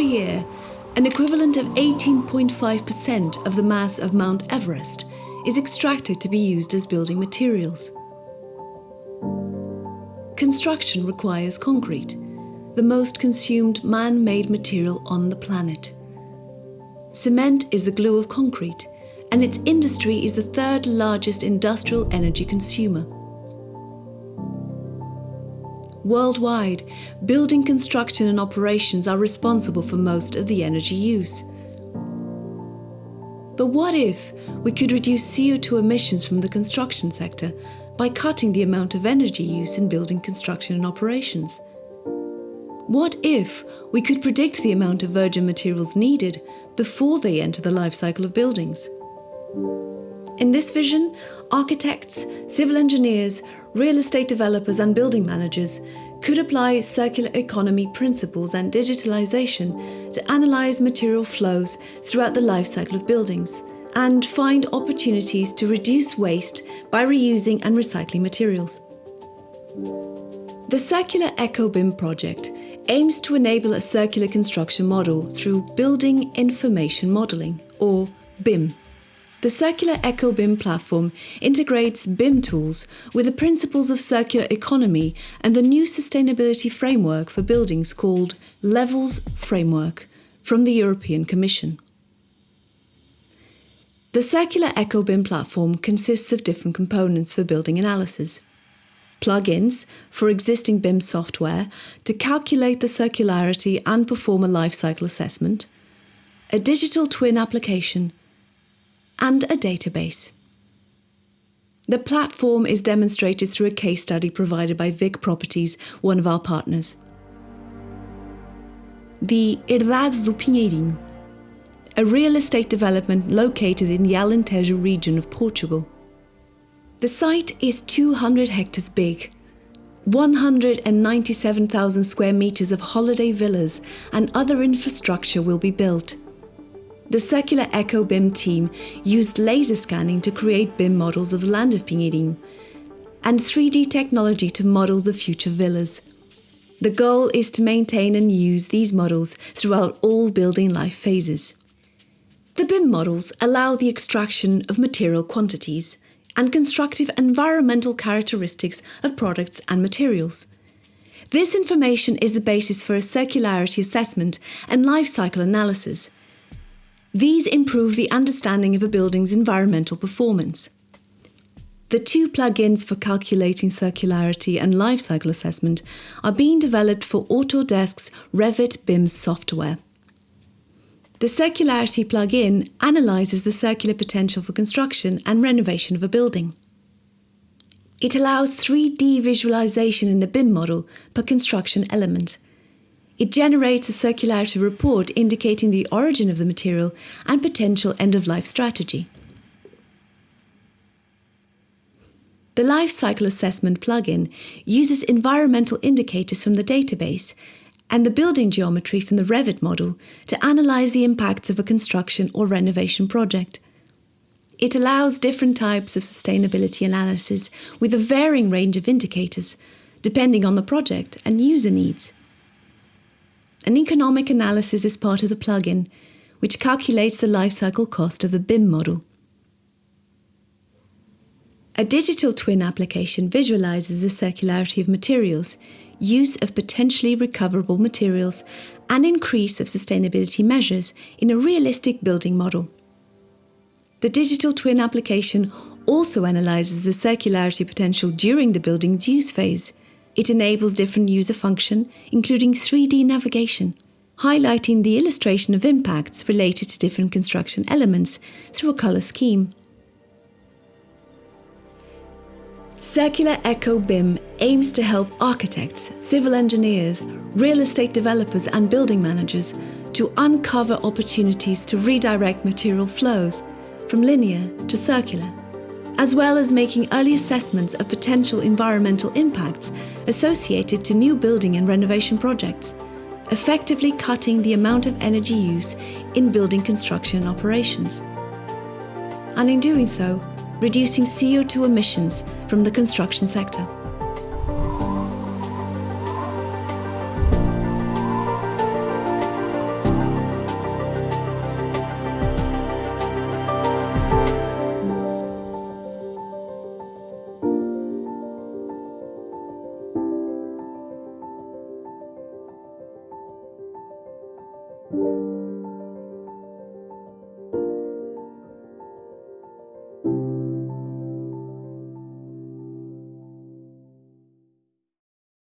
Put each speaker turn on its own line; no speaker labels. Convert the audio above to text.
year, an equivalent of 18.5% of the mass of Mount Everest is extracted to be used as building materials. Construction requires concrete, the most consumed man made material on the planet. Cement is the glue of concrete, and its industry is the third largest industrial energy consumer. Worldwide, building construction and operations are responsible for most of the energy use. But what if we could reduce CO2 emissions from the construction sector by cutting the amount of energy use in building construction and operations? What if we could predict the amount of virgin materials needed before they enter the life cycle of buildings? In this vision, architects, civil engineers, real estate developers, and building managers could apply circular economy principles and digitalization to analyze material flows throughout the life cycle of buildings and find opportunities to reduce waste by reusing and recycling materials. The Circular EcoBIM project aims to enable a circular construction model through Building Information Modelling, or BIM. The Circular EcoBIM platform integrates BIM tools with the principles of circular economy and the new sustainability framework for buildings called Levels Framework from the European Commission. The Circular EcoBIM platform consists of different components for building analysis. Plugins for existing BIM software to calculate the circularity and perform a life cycle assessment, a digital twin application, and a database. The platform is demonstrated through a case study provided by Vic Properties, one of our partners. The Herdade do Pinheirinho, a real estate development located in the Alentejo region of Portugal. The site is 200 hectares big, 197,000 square meters of holiday villas and other infrastructure will be built. The Circular Eco BIM team used laser scanning to create BIM models of the land of Pinheirinho and 3D technology to model the future villas. The goal is to maintain and use these models throughout all building life phases. The BIM models allow the extraction of material quantities and constructive environmental characteristics of products and materials. This information is the basis for a circularity assessment and life cycle analysis these improve the understanding of a building's environmental performance. The two plugins for calculating circularity and life cycle assessment are being developed for Autodesk's Revit BIM software. The Circularity plugin analyzes the circular potential for construction and renovation of a building. It allows 3D visualization in the BIM model per construction element it generates a circularity report indicating the origin of the material and potential end of life strategy. The Life Cycle Assessment plugin uses environmental indicators from the database and the building geometry from the Revit model to analyse the impacts of a construction or renovation project. It allows different types of sustainability analysis with a varying range of indicators, depending on the project and user needs. An economic analysis is part of the plugin, which calculates the lifecycle cost of the BIM model. A digital twin application visualizes the circularity of materials, use of potentially recoverable materials, and increase of sustainability measures in a realistic building model. The digital twin application also analyzes the circularity potential during the building's use phase, it enables different user function, including 3D navigation, highlighting the illustration of impacts related to different construction elements through a colour scheme. Circular Eco BIM aims to help architects, civil engineers, real estate developers and building managers to uncover opportunities to redirect material flows from linear to circular as well as making early assessments of potential environmental impacts associated to new building and renovation projects, effectively cutting the amount of energy use in building construction operations. And in doing so, reducing CO2 emissions from the construction sector.